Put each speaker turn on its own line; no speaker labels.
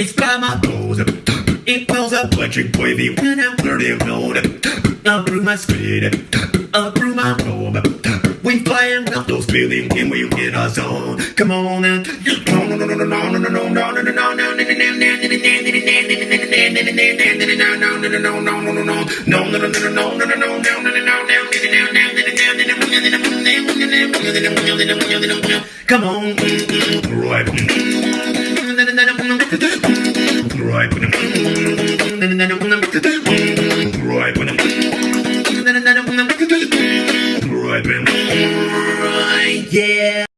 it's by my toes. It feels electric wavy when I'm flirting road. Up through my speed, up through my robe and those buildings and we'll get us on. Come on and Come on, right. Right. Right. Right. I've been right. Yeah.